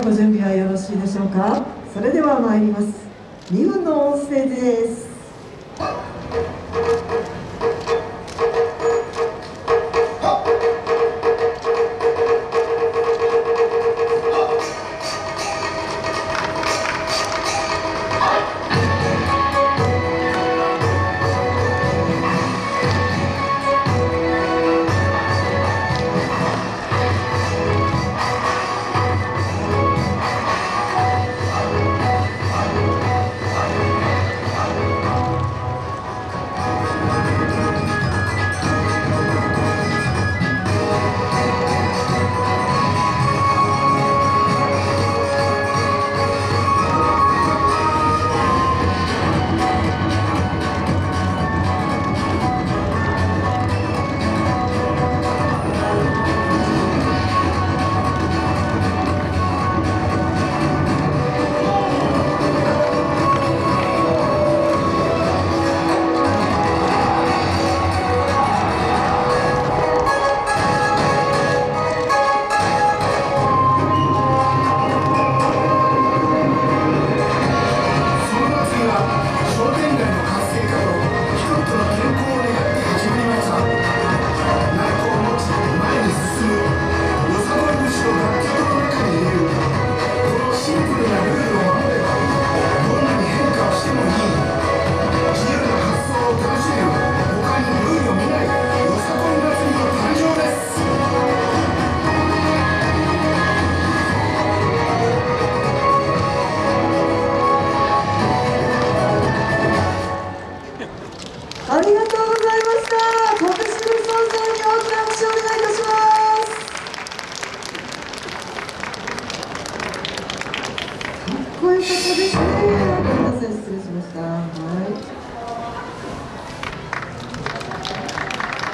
ご準備はよろしいでしょうか？それでは参ります。2分の音声です。ありがとうございました。今年の双さんに大きな拍手をお願いいたします。かっこよかったですね。失礼しました。はい。